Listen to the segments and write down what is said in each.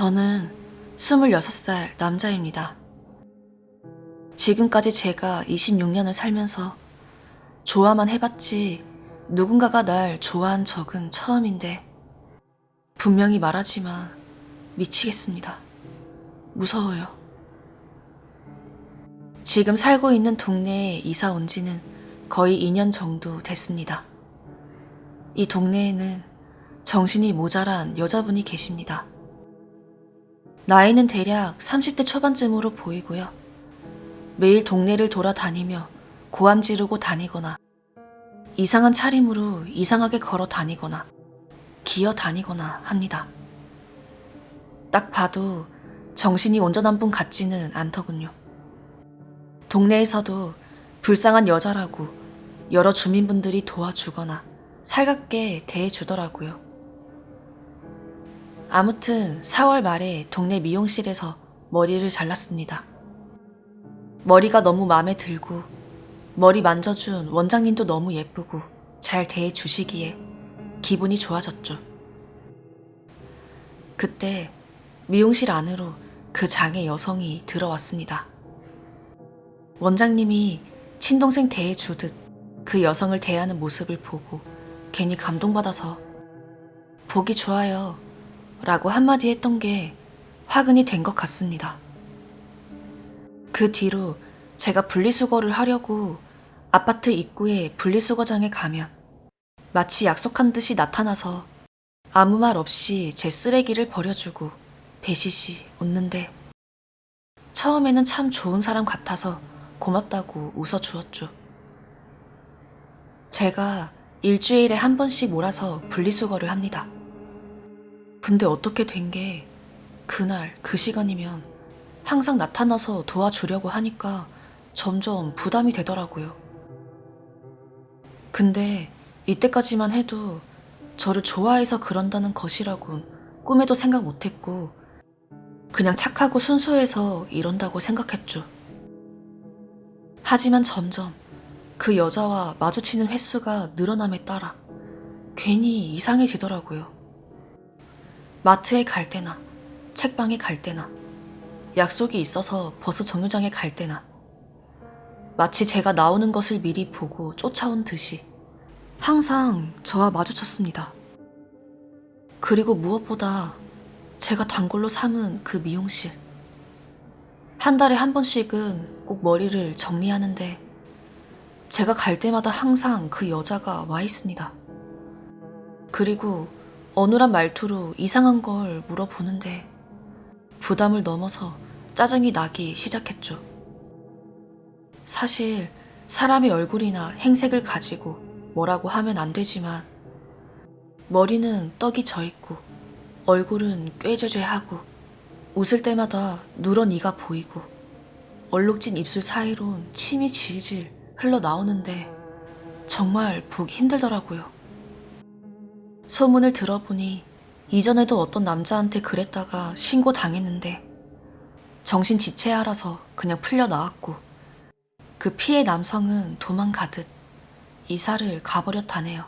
저는 26살 남자입니다. 지금까지 제가 26년을 살면서 좋아만 해봤지 누군가가 날 좋아한 적은 처음인데 분명히 말하지만 미치겠습니다. 무서워요. 지금 살고 있는 동네에 이사 온 지는 거의 2년 정도 됐습니다. 이 동네에는 정신이 모자란 여자분이 계십니다. 나이는 대략 30대 초반쯤으로 보이고요. 매일 동네를 돌아다니며 고함 지르고 다니거나 이상한 차림으로 이상하게 걸어 다니거나 기어 다니거나 합니다. 딱 봐도 정신이 온전한 분 같지는 않더군요. 동네에서도 불쌍한 여자라고 여러 주민분들이 도와주거나 살갑게 대해주더라고요. 아무튼 4월 말에 동네 미용실에서 머리를 잘랐습니다. 머리가 너무 마음에 들고 머리 만져준 원장님도 너무 예쁘고 잘 대해주시기에 기분이 좋아졌죠. 그때 미용실 안으로 그 장애 여성이 들어왔습니다. 원장님이 친동생 대해주듯 그 여성을 대하는 모습을 보고 괜히 감동받아서 보기 좋아요 라고 한마디 했던 게 화근이 된 것 같습니다. 그 뒤로 제가 분리수거를 하려고 아파트 입구에 분리수거장에 가면 마치 약속한 듯이 나타나서 아무 말 없이 제 쓰레기를 버려주고 배시시 웃는데 처음에는 참 좋은 사람 같아서 고맙다고 웃어주었죠. 제가 일주일에 한 번씩 몰아서 분리수거를 합니다. 근데 어떻게 된 게 그날 그 시간이면 항상 나타나서 도와주려고 하니까 점점 부담이 되더라고요. 근데 이때까지만 해도 저를 좋아해서 그런다는 것이라곤 꿈에도 생각 못했고 그냥 착하고 순수해서 이런다고 생각했죠. 하지만 점점 그 여자와 마주치는 횟수가 늘어남에 따라 괜히 이상해지더라고요. 마트에 갈 때나 책방에 갈 때나 약속이 있어서 버스 정류장에 갈 때나 마치 제가 나오는 것을 미리 보고 쫓아온 듯이 항상 저와 마주쳤습니다. 그리고 무엇보다 제가 단골로 삼은 그 미용실. 한 달에 한 번씩은 꼭 머리를 정리하는데 제가 갈 때마다 항상 그 여자가 와 있습니다. 그리고 어눌한 말투로 이상한 걸 물어보는데 부담을 넘어서 짜증이 나기 시작했죠. 사실 사람의 얼굴이나 행색을 가지고 뭐라고 하면 안 되지만 머리는 떡이 져 있고 얼굴은 꾀죄죄하고 웃을 때마다 누런 이가 보이고 얼룩진 입술 사이론 침이 질질 흘러나오는데 정말 보기 힘들더라고요. 소문을 들어보니 이전에도 어떤 남자한테 그랬다가 신고 당했는데 정신 지체하라서 그냥 풀려 나왔고 그 피해 남성은 도망가듯 이사를 가버렸다네요.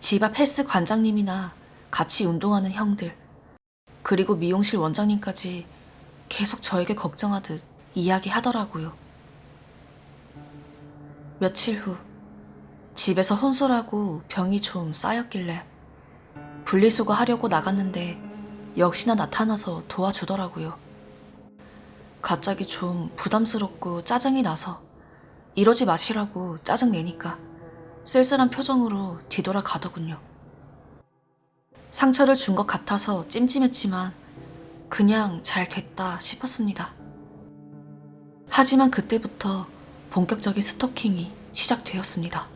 집 앞 헬스 관장님이나 같이 운동하는 형들 그리고 미용실 원장님까지 계속 저에게 걱정하듯 이야기하더라고요. 며칠 후 집에서 혼술하고 병이 좀 쌓였길래 분리수거 하려고 나갔는데 역시나 나타나서 도와주더라고요. 갑자기 좀 부담스럽고 짜증이 나서 이러지 마시라고 짜증내니까 쓸쓸한 표정으로 뒤돌아 가더군요. 상처를 준 것 같아서 찜찜했지만 그냥 잘 됐다 싶었습니다. 하지만 그때부터 본격적인 스토킹이 시작되었습니다.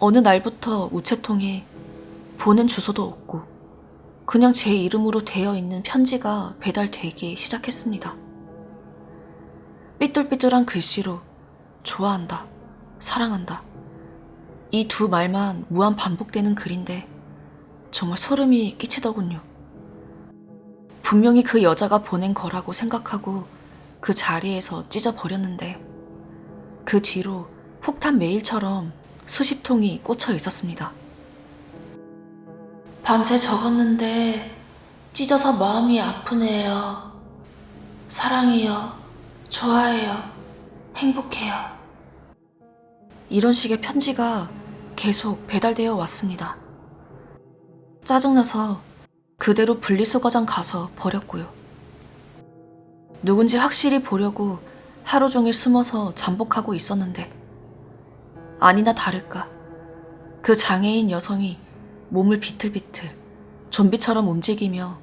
어느 날부터 우체통에 보낸 주소도 없고 그냥 제 이름으로 되어 있는 편지가 배달되기 시작했습니다. 삐뚤삐뚤한 글씨로 좋아한다, 사랑한다. 이 두 말만 무한 반복되는 글인데 정말 소름이 끼치더군요. 분명히 그 여자가 보낸 거라고 생각하고 그 자리에서 찢어버렸는데 그 뒤로 폭탄 메일처럼 수십 통이 꽂혀 있었습니다. 밤새 적었는데 찢어서 마음이 아프네요. 사랑해요. 좋아해요. 행복해요. 이런 식의 편지가 계속 배달되어 왔습니다. 짜증나서 그대로 분리수거장 가서 버렸고요. 누군지 확실히 보려고 하루 종일 숨어서 잠복하고 있었는데 아니나 다를까 그 장애인 여성이 몸을 비틀비틀 좀비처럼 움직이며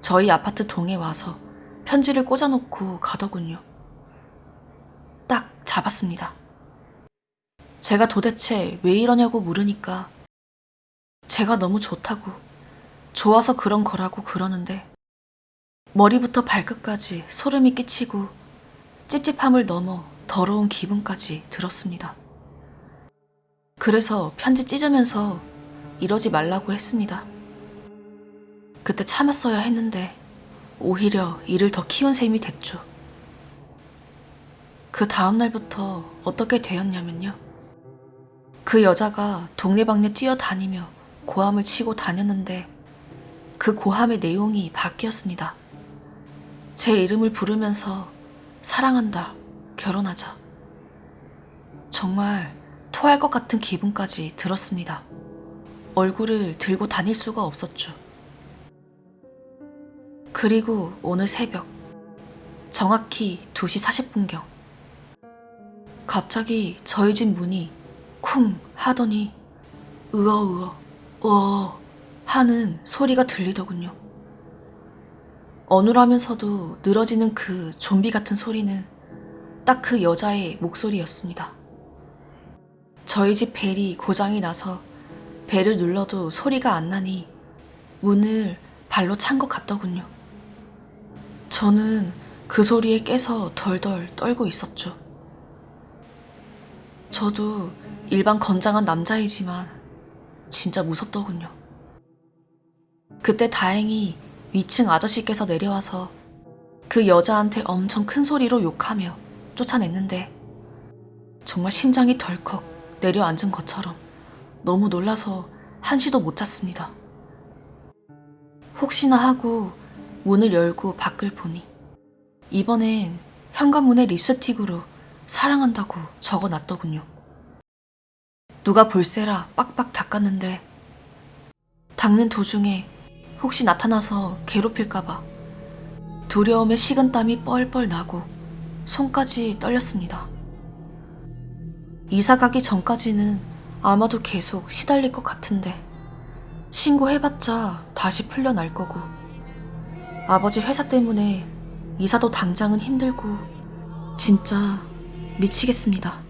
저희 아파트 동에 와서 편지를 꽂아놓고 가더군요. 딱 잡았습니다. 제가 도대체 왜 이러냐고 물으니까 제가 너무 좋다고 좋아서 그런 거라고 그러는데 머리부터 발끝까지 소름이 끼치고 찝찝함을 넘어 더러운 기분까지 들었습니다. 그래서 편지 찢으면서 이러지 말라고 했습니다. 그때 참았어야 했는데 오히려 일을 더 키운 셈이 됐죠. 그 다음날부터 어떻게 되었냐면요. 그 여자가 동네방네 뛰어다니며 고함을 치고 다녔는데 그 고함의 내용이 바뀌었습니다. 제 이름을 부르면서 사랑한다, 결혼하자. 정말 토할 것 같은 기분까지 들었습니다. 얼굴을 들고 다닐 수가 없었죠. 그리고 오늘 새벽, 정확히 2시 40분경. 갑자기 저희 집 문이 쿵 하더니 으어으어, 으어 하는 소리가 들리더군요. 어눌하면서도 늘어지는 그 좀비 같은 소리는 딱 그 여자의 목소리였습니다. 저희 집 벨이 고장이 나서 벨을 눌러도 소리가 안 나니 문을 발로 찬 것 같더군요. 저는 그 소리에 깨서 덜덜 떨고 있었죠. 저도 일반 건장한 남자이지만 진짜 무섭더군요. 그때 다행히 위층 아저씨께서 내려와서 그 여자한테 엄청 큰 소리로 욕하며 쫓아냈는데 정말 심장이 덜컥 내려앉은 것처럼 너무 놀라서 한시도 못 잤습니다. 혹시나 하고 문을 열고 밖을 보니 이번엔 현관문에 립스틱으로 사랑한다고 적어 놨더군요. 누가 볼세라 빡빡 닦았는데 닦는 도중에 혹시 나타나서 괴롭힐까봐 두려움에 식은 땀이 뻘뻘 나고 손까지 떨렸습니다. 이사 가기 전까지는 아마도 계속 시달릴 것 같은데 신고해봤자 다시 풀려날 거고 아버지 회사 때문에 이사도 당장은 힘들고 진짜 미치겠습니다.